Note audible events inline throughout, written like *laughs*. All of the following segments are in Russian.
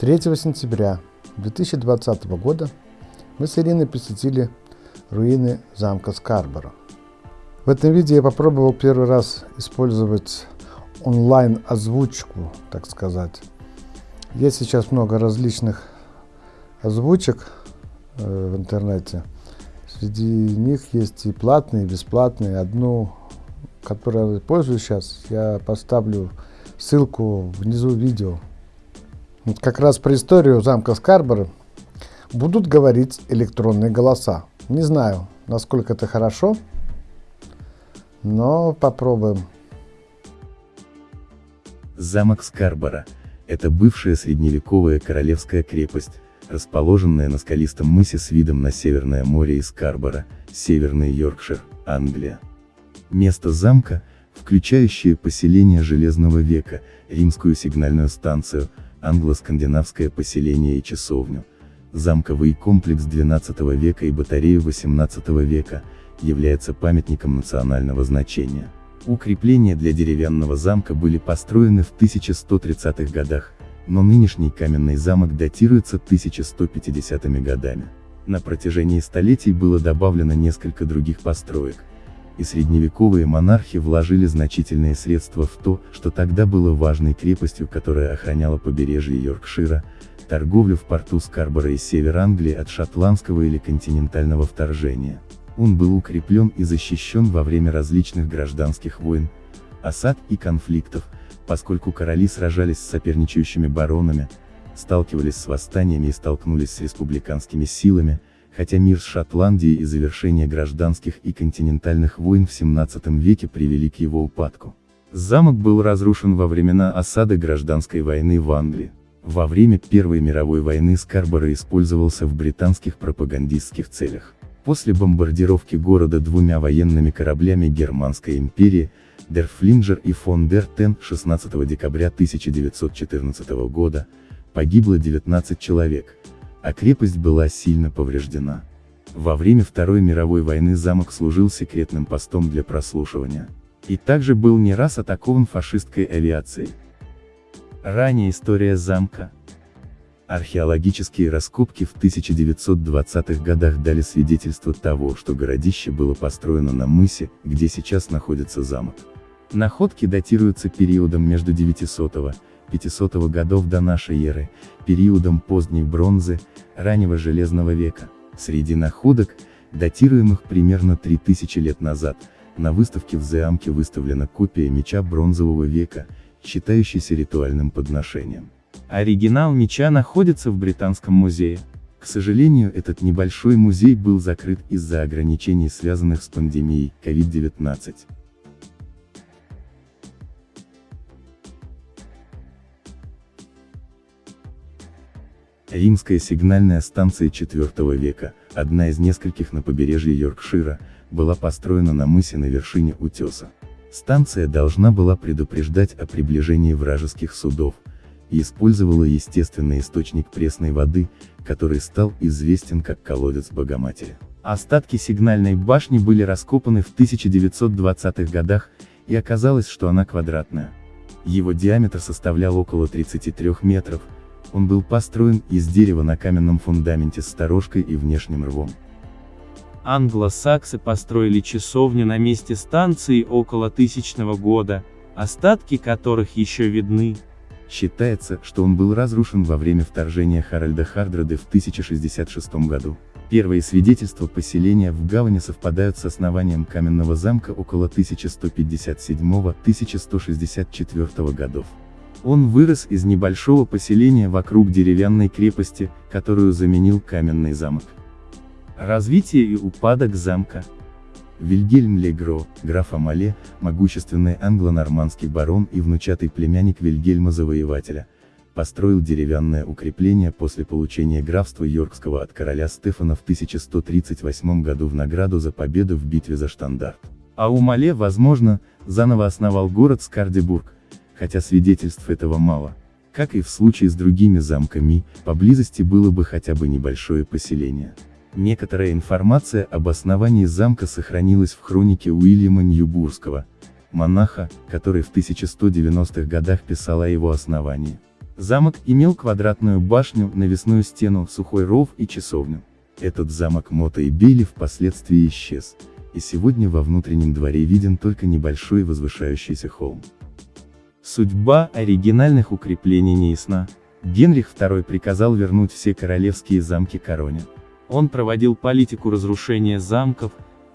3 сентября 2020 года мы с Ириной посетили руины замка Скарборо. В этом видео я попробовал первый раз использовать онлайн озвучку, так сказать. Есть сейчас много различных озвучек э, в интернете. Среди них есть и платные, и бесплатные. Одну, которую я пользуюсь сейчас, я поставлю ссылку внизу видео. Как раз про историю замка Скарборо будут говорить электронные голоса. Не знаю, насколько это хорошо, но попробуем. Замок Скарборо – это бывшая средневековая королевская крепость, расположенная на скалистом мысе с видом на Северное море и Скарборо, Северный Йоркшир, Англия. Место замка, включающее поселение Железного века, римскую сигнальную станцию, англо-скандинавское поселение и часовню, замковый комплекс XII века и батарею XVIII века, является памятником национального значения. Укрепления для деревянного замка были построены в 1130-х годах, но нынешний каменный замок датируется 1150-ми годами. На протяжении столетий было добавлено несколько других построек, и средневековые монархи вложили значительные средства в то, что тогда было важной крепостью, которая охраняла побережье Йоркшира, торговлю в порту Скарборо и север Англии от шотландского или континентального вторжения. Он был укреплен и защищен во время различных гражданских войн, осад и конфликтов, поскольку короли сражались с соперничающими баронами, сталкивались с восстаниями и столкнулись с республиканскими силами, хотя мир с Шотландией и завершение гражданских и континентальных войн в 17 веке привели к его упадку. Замок был разрушен во времена осады гражданской войны в Англии. Во время Первой мировой войны Скарборо использовался в британских пропагандистских целях. После бомбардировки города двумя военными кораблями Германской империи, Дер Флинджер и фон Дер Тен 16 декабря 1914 года, погибло 19 человек, а крепость была сильно повреждена. Во время Второй мировой войны замок служил секретным постом для прослушивания. И также был не раз атакован фашистской авиацией. Ранее история замка, Археологические раскопки в 1920-х годах дали свидетельство того, что городище было построено на мысе, где сейчас находится замок. Находки датируются периодом между 900 500 годов до нашей эры, периодом поздней бронзы, раннего железного века. Среди находок, датируемых примерно 3000 лет назад, на выставке в Замке выставлена копия меча бронзового века, считающийся ритуальным подношением. Оригинал меча находится в Британском музее. К сожалению, этот небольшой музей был закрыт из-за ограничений, связанных с пандемией COVID-19. Римская сигнальная станция IV века, одна из нескольких на побережье Йоркшира, была построена на мысе на вершине утеса. Станция должна была предупреждать о приближении вражеских судов, и использовала естественный источник пресной воды, который стал известен как колодец Богоматери. Остатки сигнальной башни были раскопаны в 1920-х годах, и оказалось, что она квадратная. Его диаметр составлял около 33 метров, он был построен из дерева на каменном фундаменте с сторожкой и внешним рвом. Англосаксы построили часовню на месте станции около тысячного года, остатки которых еще видны. Считается, что он был разрушен во время вторжения Харальда Хардрады в 1066 году. Первые свидетельства поселения в гавани совпадают с основанием каменного замка около 1157-1164 годов. Он вырос из небольшого поселения вокруг деревянной крепости, которую заменил каменный замок. Развитие и упадок замка Вильгельм Легро, граф Амале, могущественный англо-нормандский барон и внучатый племянник Вильгельма Завоевателя, построил деревянное укрепление после получения графства Йоркского от короля Стефана в 1138 году в награду за победу в битве за Штандарт. А у Мале, возможно, заново основал город Скардебург, хотя свидетельств этого мало. Как и в случае с другими замками, поблизости было бы хотя бы небольшое поселение. Некоторая информация об основании замка сохранилась в хронике Уильяма Ньюбурского, монаха, который в 1190-х годах писал о его основании. Замок имел квадратную башню, навесную стену, сухой ров и часовню. Этот замок Мота и Бейли впоследствии исчез, и сегодня во внутреннем дворе виден только небольшой возвышающийся холм. Судьба оригинальных укреплений не ясна. Генрих II приказал вернуть все королевские замки короне. Он проводил политику разрушения замков,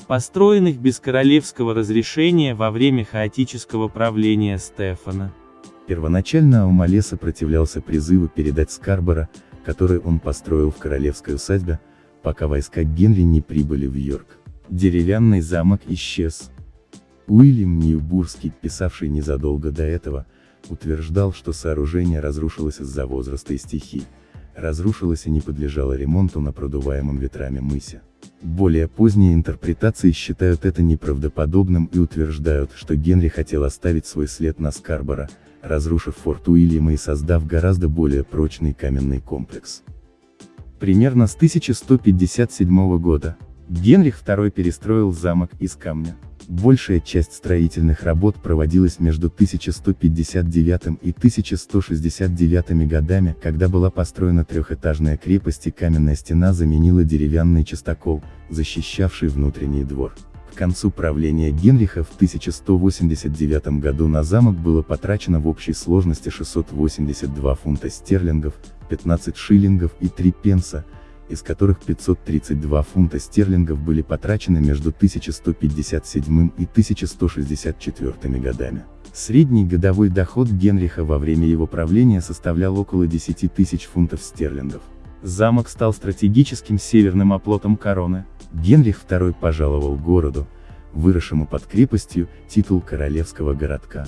построенных без королевского разрешения во время хаотического правления Стефана. Первоначально Аумале сопротивлялся призыву передать Скарбора, который он построил в королевской усадьбе, пока войска Генри не прибыли в Йорк. Деревянный замок исчез. Уильям Ньюбурский, писавший незадолго до этого, утверждал, что сооружение разрушилось из-за возраста и стихий, разрушилось и не подлежало ремонту на продуваемом ветрами мысе. Более поздние интерпретации считают это неправдоподобным и утверждают, что Генри хотел оставить свой след на Скарборо, разрушив форт Уильяма и создав гораздо более прочный каменный комплекс. Примерно с 1157 года, Генрих II перестроил замок из камня. Большая часть строительных работ проводилась между 1159 и 1169 годами, когда была построена трехэтажная крепость и каменная стена заменила деревянный частокол, защищавший внутренний двор. К концу правления Генриха в 1189 году на замок было потрачено в общей сложности 682 фунта стерлингов, 15 шиллингов и 3 пенса, из которых 532 фунта стерлингов были потрачены между 1157 и 1164 годами. Средний годовой доход Генриха во время его правления составлял около 10 тысяч фунтов стерлингов. Замок стал стратегическим северным оплотом короны, Генрих II пожаловал городу, выросшему под крепостью, титул королевского городка.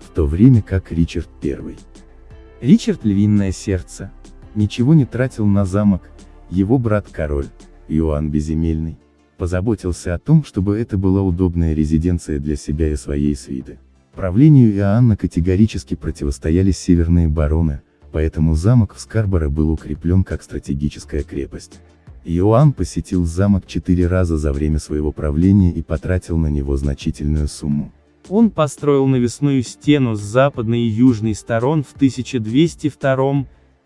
В то время как Ричард I. Ричард Львиное Сердце, ничего не тратил на замок, его брат-король, Иоанн Беземельный, позаботился о том, чтобы это была удобная резиденция для себя и своей свиты. Правлению Иоанна категорически противостояли северные бароны, поэтому замок в Скарборо был укреплен как стратегическая крепость. Иоанн посетил замок четыре раза за время своего правления и потратил на него значительную сумму. Он построил навесную стену с западной и южной сторон в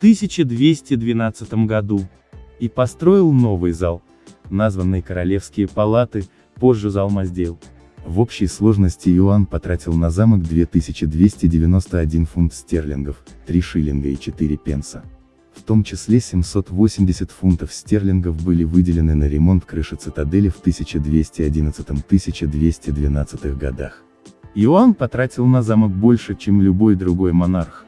1202-1212 году. И построил новый зал, названный Королевские палаты, позже зал Маздел. В общей сложности Иоанн потратил на замок 2291 фунт стерлингов, 3 шиллинга и 4 пенса. В том числе 780 фунтов стерлингов были выделены на ремонт крыши цитадели в 1211-1212 годах. Иоанн потратил на замок больше, чем любой другой монарх.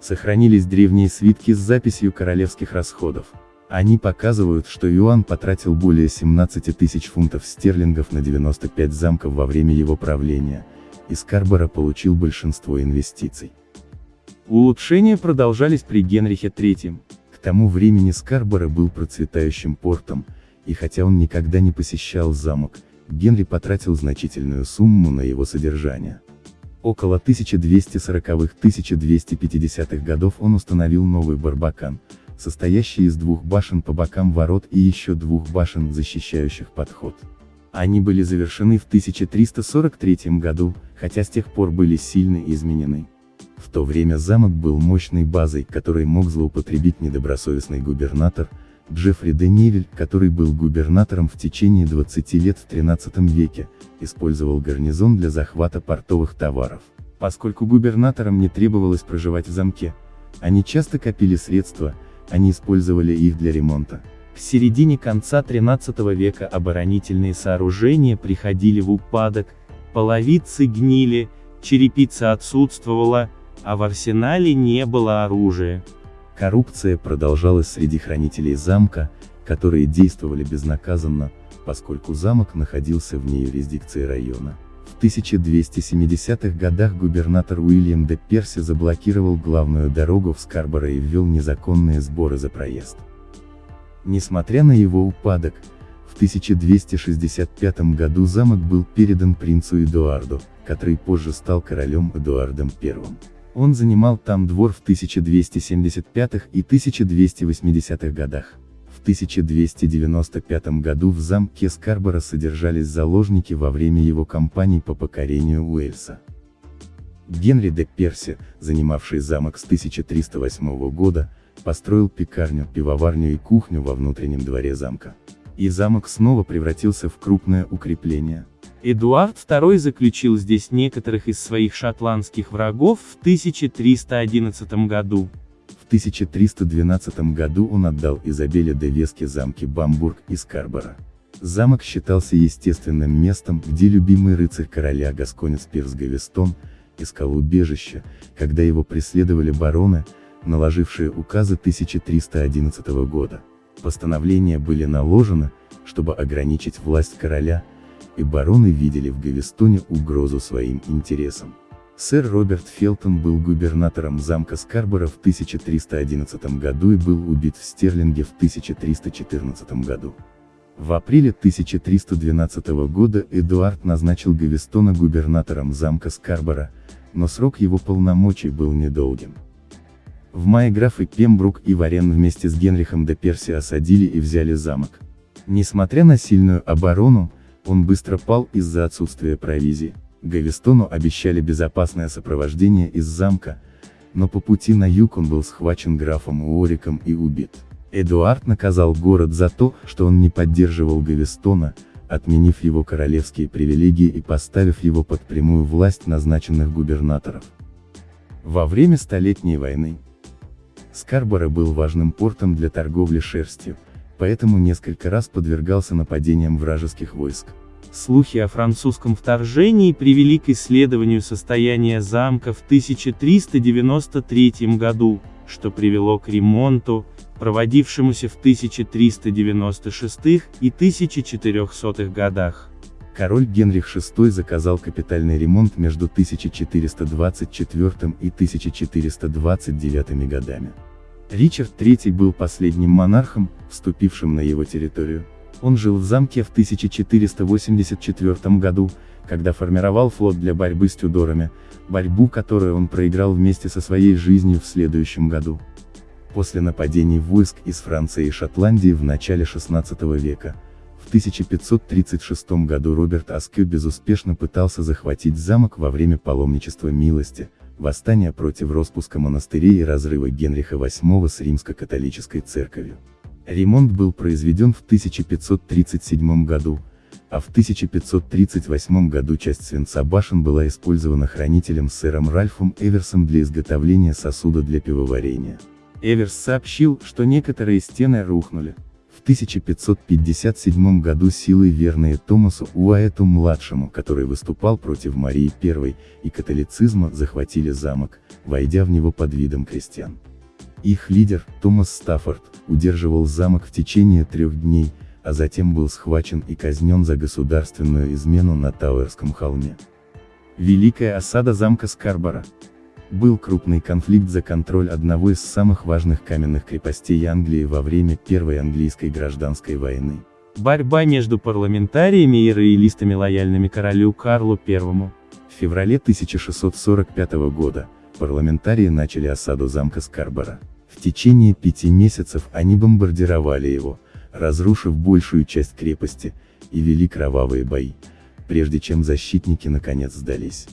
Сохранились древние свитки с записью королевских расходов. Они показывают, что Иоанн потратил более 17 тысяч фунтов стерлингов на 95 замков во время его правления, и Скарборо получил большинство инвестиций. Улучшения продолжались при Генрихе III. К тому времени Скарборо был процветающим портом, и хотя он никогда не посещал замок, Генри потратил значительную сумму на его содержание. Около 1240-1250-х годов он установил новый Барбакан, состоящий из двух башен по бокам ворот и еще двух башен, защищающих подход. Они были завершены в 1343 году, хотя с тех пор были сильно изменены. В то время замок был мощной базой, которой мог злоупотребить недобросовестный губернатор, Джеффри де Невель, который был губернатором в течение 20 лет в 13 веке, использовал гарнизон для захвата портовых товаров. Поскольку губернаторам не требовалось проживать в замке, они часто копили средства, они использовали их для ремонта. В середине конца 13 века оборонительные сооружения приходили в упадок, половицы гнили, черепица отсутствовала, а в арсенале не было оружия. Коррупция продолжалась среди хранителей замка, которые действовали безнаказанно, поскольку замок находился вне юрисдикции района. В 1270-х годах губернатор Уильям де Перси заблокировал главную дорогу в Скарборо и ввел незаконные сборы за проезд. Несмотря на его упадок, в 1265 году замок был передан принцу Эдуарду, который позже стал королем Эдуардом I. Он занимал там двор в 1275 и 1280 годах. В 1295 году в замке Скарборо содержались заложники во время его кампаний по покорению Уэльса. Генри де Перси, занимавший замок с 1308 года, построил пекарню, пивоварню и кухню во внутреннем дворе замка. И замок снова превратился в крупное укрепление. Эдуард II заключил здесь некоторых из своих шотландских врагов в 1311 году. В 1312 году он отдал Изабеле де Веске замки Бамбург и Скарборо. Замок считался естественным местом, где любимый рыцарь короля Гасконец Пирс Гавестон, искал убежище, когда его преследовали бароны, наложившие указы 1311 года. Постановления были наложены, чтобы ограничить власть короля, и бароны видели в Гавестоне угрозу своим интересам. Сэр Роберт Фелтон был губернатором замка Скарборо в 1311 году и был убит в Стерлинге в 1314 году. В апреле 1312 года Эдуард назначил Гавестона губернатором замка Скарборо, но срок его полномочий был недолгим. В мае графы Пембрук и Варен вместе с Генрихом де Перси осадили и взяли замок. Несмотря на сильную оборону, он быстро пал из-за отсутствия провизии. Гавестону обещали безопасное сопровождение из замка, но по пути на юг он был схвачен графом Уориком и убит. Эдуард наказал город за то, что он не поддерживал Гавестона, отменив его королевские привилегии и поставив его под прямую власть назначенных губернаторов. Во время Столетней войны, Скарборо был важным портом для торговли шерстью, поэтому несколько раз подвергался нападениям вражеских войск. Слухи о французском вторжении привели к исследованию состояния замка в 1393 году, что привело к ремонту, проводившемуся в 1396 и 1400 годах. Король Генрих VI заказал капитальный ремонт между 1424 и 1429 годами. Ричард III был последним монархом, вступившим на его территорию. Он жил в замке в 1484 году, когда формировал флот для борьбы с Тюдорами, борьбу которую он проиграл вместе со своей жизнью в следующем году. После нападений войск из Франции и Шотландии в начале XVI века, в 1536 году Роберт Аскю безуспешно пытался захватить замок во время паломничества милости, восстания против распуска монастырей и разрыва Генриха VIII с римско-католической церковью. Ремонт был произведен в 1537 году, а в 1538 году часть свинца башен была использована хранителем сэром Ральфом Эверсом для изготовления сосуда для пивоварения. Эверс сообщил, что некоторые стены рухнули. В 1557 году силой верные Томасу Уайту-младшему, который выступал против Марии I и католицизма, захватили замок, войдя в него под видом крестьян. Их лидер, Томас Стаффорд, удерживал замок в течение трех дней, а затем был схвачен и казнен за государственную измену на Тауэрском холме. Великая осада замка Скарбора. Был крупный конфликт за контроль одного из самых важных каменных крепостей Англии во время Первой английской гражданской войны. Борьба между парламентариями и роялистами лояльными королю Карлу I. В феврале 1645 года, парламентарии начали осаду замка Скарбора. В течение пяти месяцев они бомбардировали его, разрушив большую часть крепости, и вели кровавые бои, прежде чем защитники наконец сдались.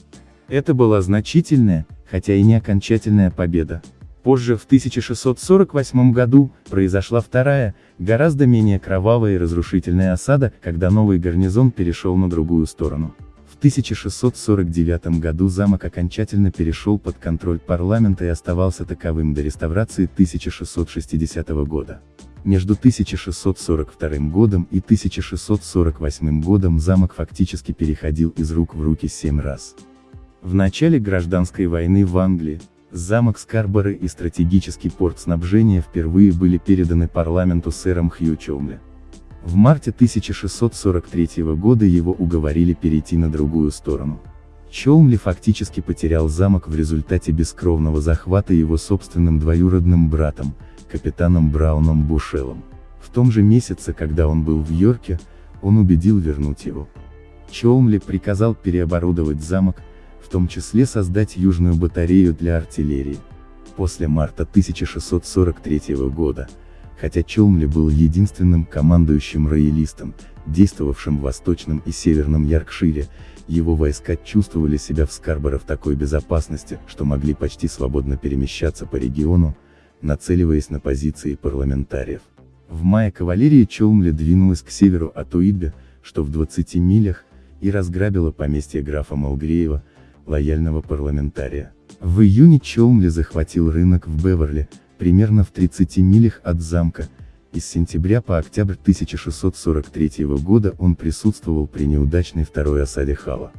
Это была значительная, хотя и не окончательная победа. Позже, в 1648 году, произошла вторая, гораздо менее кровавая и разрушительная осада, когда новый гарнизон перешел на другую сторону. В 1649 году замок окончательно перешел под контроль парламента и оставался таковым до реставрации 1660 года. Между 1642 годом и 1648 годом замок фактически переходил из рук в руки семь раз. В начале гражданской войны в Англии, замок Скарборо и стратегический порт снабжения впервые были переданы парламенту сэром Хью Чомли. В марте 1643 года его уговорили перейти на другую сторону. Чоумли фактически потерял замок в результате бескровного захвата его собственным двоюродным братом, капитаном Брауном Бушелом. В том же месяце, когда он был в Йорке, он убедил вернуть его. Чоумли приказал переоборудовать замок, в том числе создать южную батарею для артиллерии. После марта 1643 года, хотя Чолмли был единственным командующим роялистом, действовавшим в Восточном и Северном Яркшире, Его войска чувствовали себя в Скарборо в такой безопасности, что могли почти свободно перемещаться по региону, нацеливаясь на позиции парламентариев. В мае кавалерия Чолмли двинулась к северу от Уидбе, что в 20 милях, и разграбила поместье графа Малгреева, лояльного парламентария. В июне Чолмли захватил рынок в Беверли, примерно в 30 милях от замка, и с сентября по октябрь 1643 года он присутствовал при неудачной второй осаде Хала.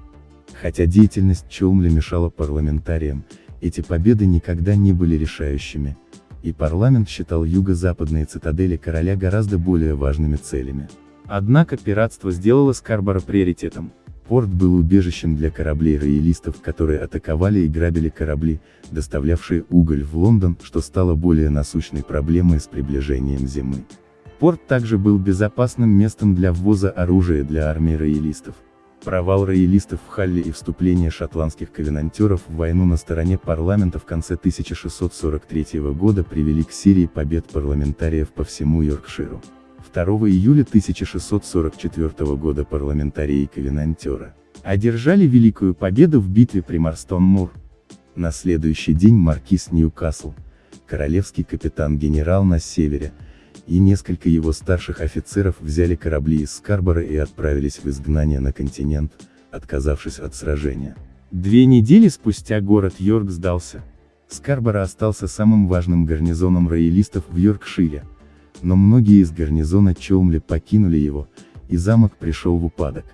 Хотя деятельность Чолмли мешала парламентариям, эти победы никогда не были решающими, и парламент считал юго-западные цитадели короля гораздо более важными целями. Однако пиратство сделало Скарборо приоритетом. Порт был убежищем для кораблей роялистов, которые атаковали и грабили корабли, доставлявшие уголь в Лондон, что стало более насущной проблемой с приближением зимы. Порт также был безопасным местом для ввоза оружия для армии роялистов. Провал роялистов в Халле и вступление шотландских ковенантеров в войну на стороне парламента в конце 1643 года привели к серии побед парламентариев по всему Йоркширу. 2 июля 1644 года парламентарии и ковенантеры одержали великую победу в битве при Марстон-Мур. На следующий день маркиз Ньюкасл, королевский капитан-генерал на севере, и несколько его старших офицеров взяли корабли из Скарбора и отправились в изгнание на континент, отказавшись от сражения. Две недели спустя город Йорк сдался. Скарбора остался самым важным гарнизоном роялистов в Йоркшире, но многие из гарнизона Чолмли покинули его, и замок пришел в упадок.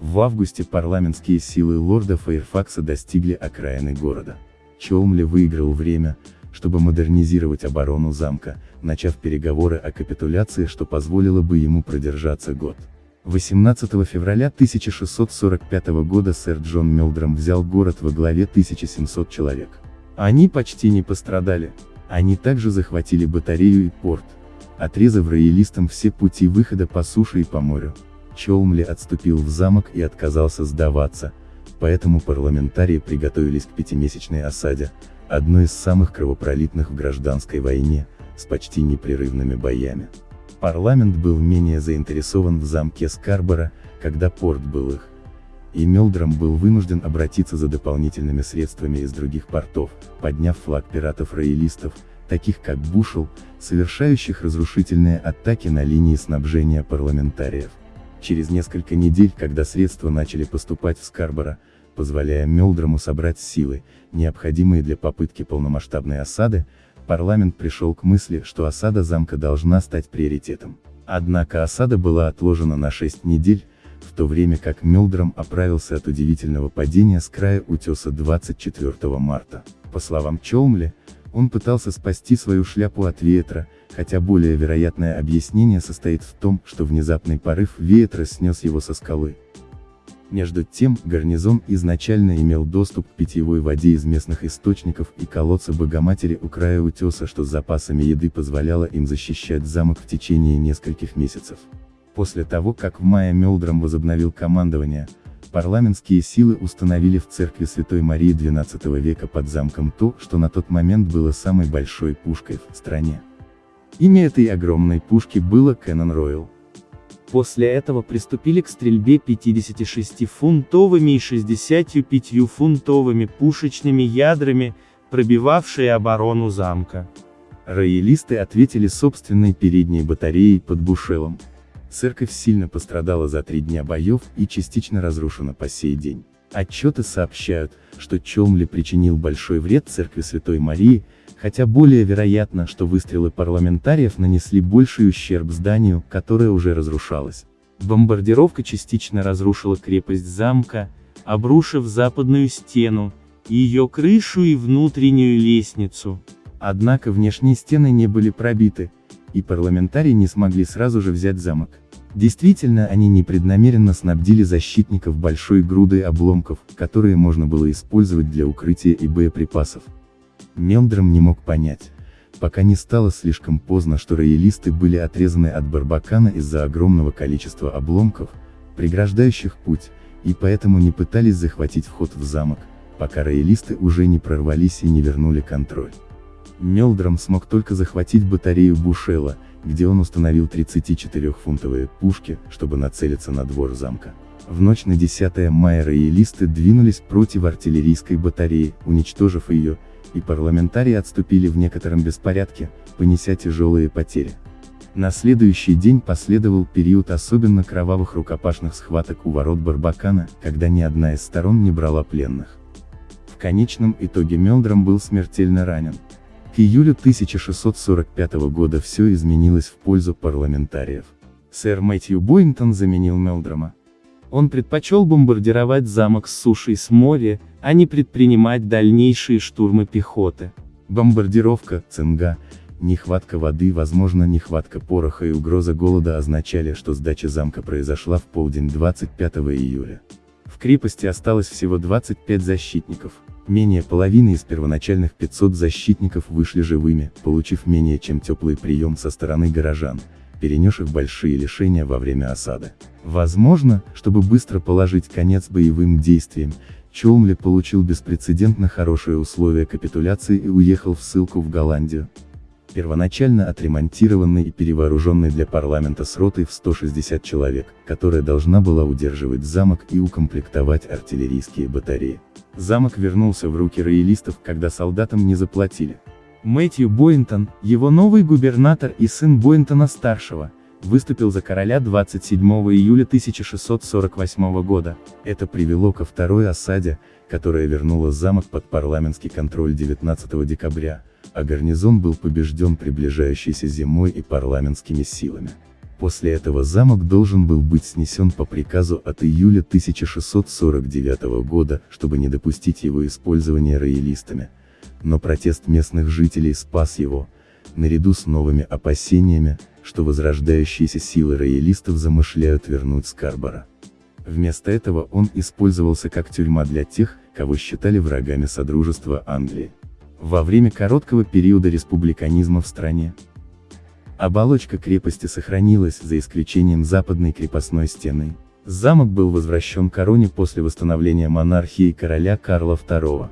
В августе парламентские силы лорда Фейрфакса достигли окраины города. Чолмли выиграл время, чтобы модернизировать оборону замка, начав переговоры о капитуляции, что позволило бы ему продержаться год. 18 февраля 1645 года сэр Джон Мелдром взял город во главе 1700 человек. Они почти не пострадали. Они также захватили батарею и порт, отрезав роялистам все пути выхода по суше и по морю. Чолмли отступил в замок и отказался сдаваться, поэтому парламентарии приготовились к пятимесячной осаде, одной из самых кровопролитных в гражданской войне, с почти непрерывными боями. Парламент был менее заинтересован в замке Скарбора, когда порт был их. И Мелдром был вынужден обратиться за дополнительными средствами из других портов, подняв флаг пиратов-роялистов, таких как Бушел, совершающих разрушительные атаки на линии снабжения парламентариев. Через несколько недель, когда средства начали поступать в Скарборо, позволяя Мелдрому собрать силы, необходимые для попытки полномасштабной осады, парламент пришел к мысли, что осада замка должна стать приоритетом. Однако осада была отложена на 6 недель, в то время как Мелдром оправился от удивительного падения с края утеса 24 марта. По словам Чолмли, он пытался спасти свою шляпу от ветра, хотя более вероятное объяснение состоит в том, что внезапный порыв ветра снес его со скалы. Между тем, гарнизон изначально имел доступ к питьевой воде из местных источников и колодца Богоматери у края утеса, что с запасами еды позволяло им защищать замок в течение нескольких месяцев. После того, как в мае Мелдром возобновил командование, парламентские силы установили в церкви Святой Марии XII века под замком то, что на тот момент было самой большой пушкой в стране. Имя этой огромной пушки было Кэнон Ройл. После этого приступили к стрельбе 56-фунтовыми и 65-фунтовыми пушечными ядрами, пробивавшие оборону замка. Роялисты ответили собственной передней батареей под Бушелом. Церковь сильно пострадала за три дня боев и частично разрушена по сей день. Отчеты сообщают, что Чомли причинил большой вред церкви Святой Марии, хотя более вероятно, что выстрелы парламентариев нанесли больший ущерб зданию, которое уже разрушалось. Бомбардировка частично разрушила крепость замка, обрушив западную стену, ее крышу и внутреннюю лестницу. Однако внешние стены не были пробиты, и парламентарии не смогли сразу же взять замок. Действительно, они непреднамеренно снабдили защитников большой грудой обломков, которые можно было использовать для укрытия и боеприпасов. Мелдром не мог понять, пока не стало слишком поздно, что роялисты были отрезаны от Барбакана из-за огромного количества обломков, преграждающих путь, и поэтому не пытались захватить вход в замок, пока роялисты уже не прорвались и не вернули контроль. Мелдром смог только захватить батарею Бушела, где он установил 34-фунтовые пушки, чтобы нацелиться на двор замка. В ночь на 10 мая роялисты двинулись против артиллерийской батареи, уничтожив ее, и парламентарии отступили в некотором беспорядке, понеся тяжелые потери. На следующий день последовал период особенно кровавых рукопашных схваток у ворот Барбакана, когда ни одна из сторон не брала пленных. В конечном итоге Мелдром был смертельно ранен. К июлю 1645 года все изменилось в пользу парламентариев. Сэр Мэтью Бойнтон заменил Мелдрома. Он предпочел бомбардировать замок с суши и с моря, а не предпринимать дальнейшие штурмы пехоты. Бомбардировка, цинга, Нехватка воды, возможно нехватка пороха и угроза голода означали, что сдача замка произошла в полдень 25 июля. В крепости осталось всего 25 защитников. Менее половины из первоначальных 500 защитников вышли живыми, получив менее чем теплый прием со стороны горожан, перенесших большие лишения во время осады. Возможно, чтобы быстро положить конец боевым действиям, Чолмли получил беспрецедентно хорошие условия капитуляции и уехал в ссылку в Голландию первоначально отремонтированный и перевооруженный для парламента с ротой в 160 человек, которая должна была удерживать замок и укомплектовать артиллерийские батареи. Замок вернулся в руки роялистов, когда солдатам не заплатили. Мэтью Бойнтон, его новый губернатор и сын Бойнтона-старшего, выступил за короля 27 июля 1648 года. Это привело ко второй осаде, которая вернула замок под парламентский контроль 19 декабря, а гарнизон был побежден приближающейся зимой и парламентскими силами. После этого замок должен был быть снесен по приказу от июля 1649 года, чтобы не допустить его использования роялистами. Но протест местных жителей спас его, наряду с новыми опасениями, что возрождающиеся силы роялистов замышляют вернуть Скарбора. Вместо этого он использовался как тюрьма для тех, кого считали врагами Содружества Англии во время короткого периода республиканизма в стране. Оболочка крепости сохранилась, за исключением западной крепостной стены. Замок был возвращен короне после восстановления монархии короля Карла II.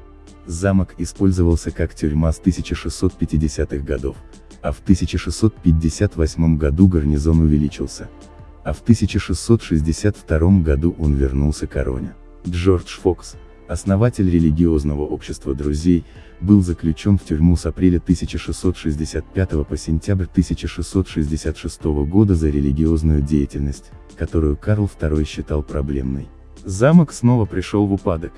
Замок использовался как тюрьма с 1650-х годов, а в 1658 году гарнизон увеличился, а в 1662 году он вернулся короне. Джордж Фокс, основатель религиозного общества друзей, был заключен в тюрьму с апреля 1665 по сентябрь 1666 года за религиозную деятельность, которую Карл II считал проблемной. Замок снова пришел в упадок.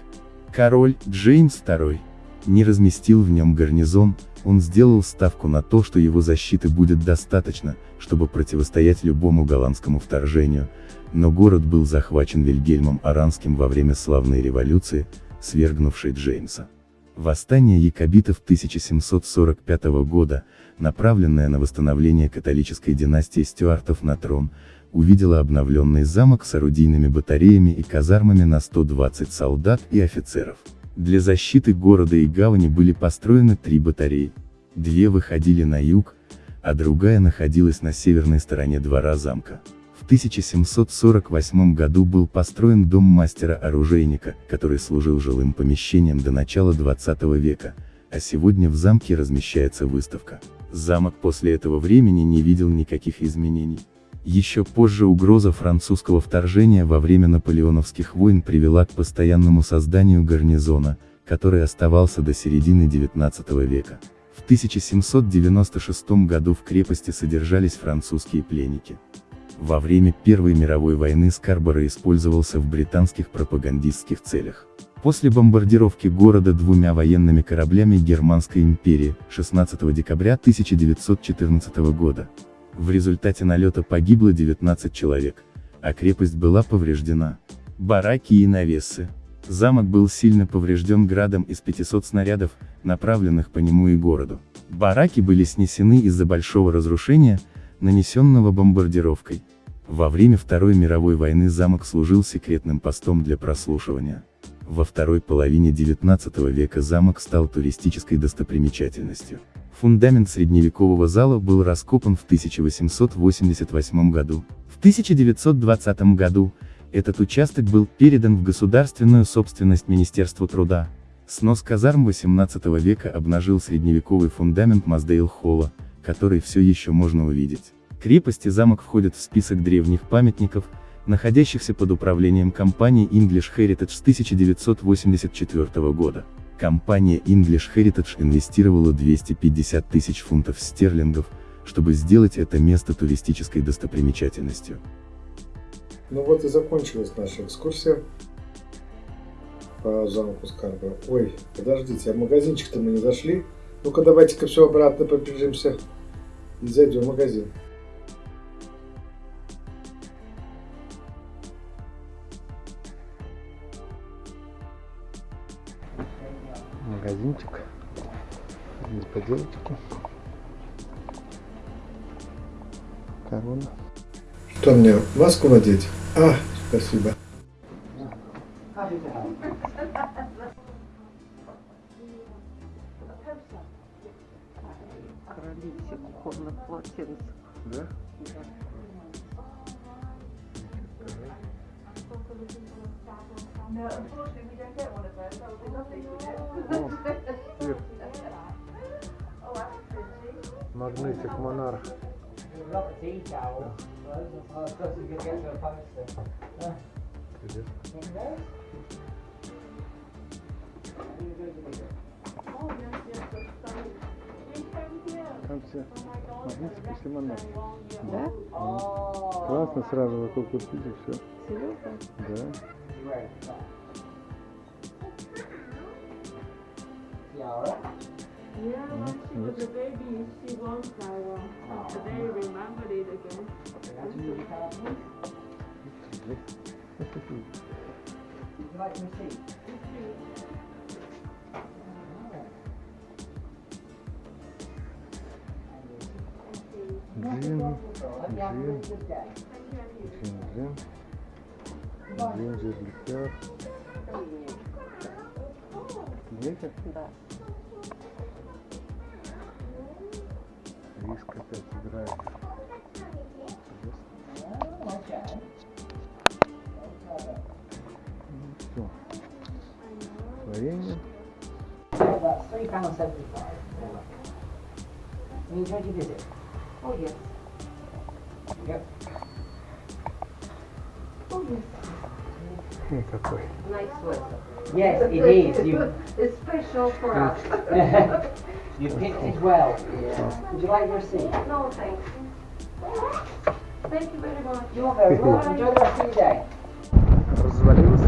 Король, Джеймс II, не разместил в нем гарнизон, он сделал ставку на то, что его защиты будет достаточно, чтобы противостоять любому голландскому вторжению, но город был захвачен Вильгельмом Аранским во время славной революции, свергнувшей Джеймса. Восстание якобитов 1745 года, направленное на восстановление католической династии Стюартов на трон, увидело обновленный замок с орудийными батареями и казармами на 120 солдат и офицеров. Для защиты города и гавани были построены три батареи. Две выходили на юг, а другая находилась на северной стороне двора замка. 1748 году был построен дом мастера-оружейника, который служил жилым помещением до начала 20 века, а сегодня в замке размещается выставка. Замок после этого времени не видел никаких изменений. Еще позже угроза французского вторжения во время наполеоновских войн привела к постоянному созданию гарнизона, который оставался до середины 19 века. В 1796 году в крепости содержались французские пленники. Во время Первой мировой войны Скарборо использовался в британских пропагандистских целях. После бомбардировки города двумя военными кораблями Германской империи, 16 декабря 1914 года. В результате налета погибло 19 человек, а крепость была повреждена. Бараки и навесы. Замок был сильно поврежден градом из 500 снарядов, направленных по нему и городу. Бараки были снесены из-за большого разрушения, нанесенного бомбардировкой. Во время Второй мировой войны замок служил секретным постом для прослушивания. Во второй половине XIX века замок стал туристической достопримечательностью. Фундамент средневекового зала был раскопан в 1888 году. В 1920 году, этот участок был передан в государственную собственность Министерству труда. Снос казарм XVIII века обнажил средневековый фундамент Маздейл-холла, который все еще можно увидеть. Крепость и замок входят в список древних памятников, находящихся под управлением компании English Heritage с 1984 года. Компания English Heritage инвестировала 250 тысяч фунтов стерлингов, чтобы сделать это место туристической достопримечательностью. Ну вот и закончилась наша экскурсия по замку Скарба. Ой, подождите, а магазинчик-то мы не зашли. Ну-ка давайте-ка все обратно побежимся и зайдем в магазин. Магазинчик. Здесь поделочки. Корона. Что мне, маску надеть? А, спасибо. Королевских кухонных полотенцев. Да? No, unfortunately we don't Там все магнитик и монарх. Да? Oh. Классно сразу вокруг купить и все. Серьезно? Да. Great. Tiara. Yeah, when she джин, джин. Джинджер ликер. Видите? Да. Риск опять играет. Oh, okay. Все. Варенье. So that's three pounds seventy-five. You enjoyed your visit? Ну, какой. Nice weather. Yes, it is. You, It's special for us. *laughs* you picked it well. Would you like your receipt? No, thank you. Thank you very much. You're very *laughs* welcome. Enjoy the rest of your day. Развалилось